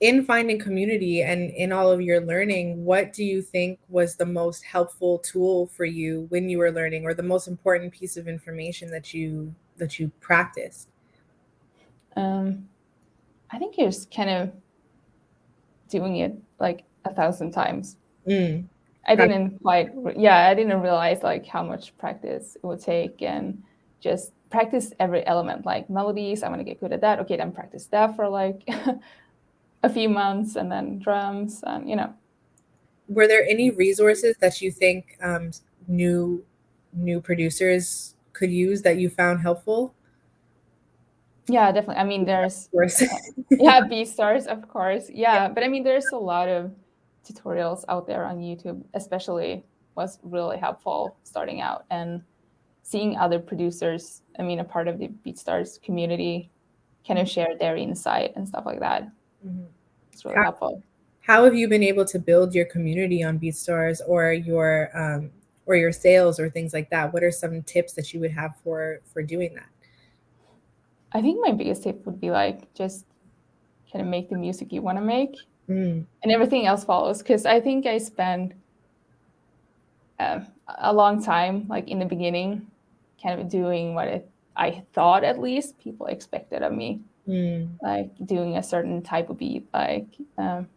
in finding community and in all of your learning, what do you think was the most helpful tool for you when you were learning or the most important piece of information that you that you practiced? Um, I think it's kind of doing it like a thousand times. Mm. I didn't quite, yeah, I didn't realize like how much practice it would take and just practice every element, like melodies. I want to get good at that. Okay, then practice that for like a few months and then drums and, you know. Were there any resources that you think um, new new producers could use that you found helpful? Yeah, definitely. I mean, there's yeah, BeatStars, of course. Yeah, yeah, but I mean, there's a lot of tutorials out there on YouTube, especially was really helpful starting out and seeing other producers. I mean, a part of the BeatStars community kind of share their insight and stuff like that. Mm -hmm. It's really how, helpful. How have you been able to build your community on BeatStars or your um, or your sales or things like that? What are some tips that you would have for for doing that? I think my biggest tip would be like just kind of make the music you want to make mm. and everything else follows. Cause I think I spent uh, a long time, like in the beginning, kind of doing what it, I thought at least people expected of me, mm. like doing a certain type of beat. Like, um,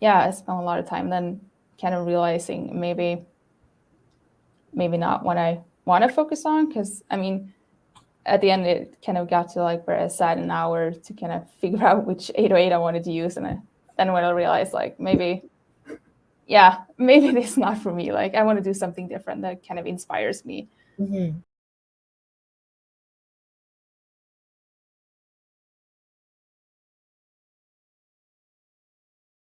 yeah, I spent a lot of time then kind of realizing maybe, maybe not what I want to focus on. Cause I mean, at the end, it kind of got to like where I sat an hour to kind of figure out which 808 I wanted to use. And I, then when I realized like maybe, yeah, maybe this is not for me. Like I want to do something different that kind of inspires me. Mm -hmm.